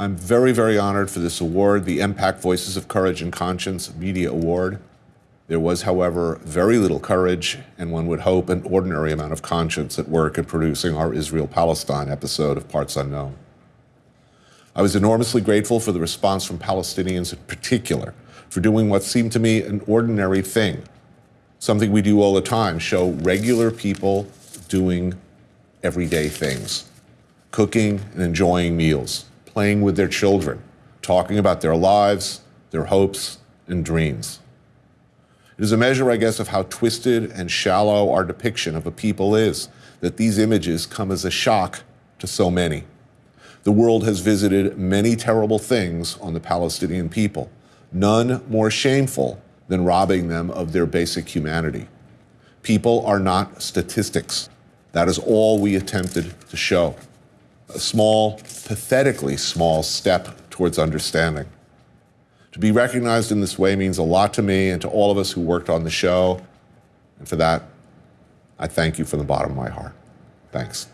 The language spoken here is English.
I'm very, very honored for this award, the MPAC Voices of Courage and Conscience Media Award. There was, however, very little courage, and one would hope an ordinary amount of conscience at work in producing our Israel Palestine episode of Parts Unknown. I was enormously grateful for the response from Palestinians in particular for doing what seemed to me an ordinary thing, something we do all the time show regular people doing everyday things, cooking and enjoying meals, playing with their children, talking about their lives, their hopes, and dreams. It is a measure, I guess, of how twisted and shallow our depiction of a people is that these images come as a shock to so many. The world has visited many terrible things on the Palestinian people, none more shameful than robbing them of their basic humanity. People are not statistics. That is all we attempted to show. A small, pathetically small step towards understanding. To be recognized in this way means a lot to me and to all of us who worked on the show. And for that, I thank you from the bottom of my heart. Thanks.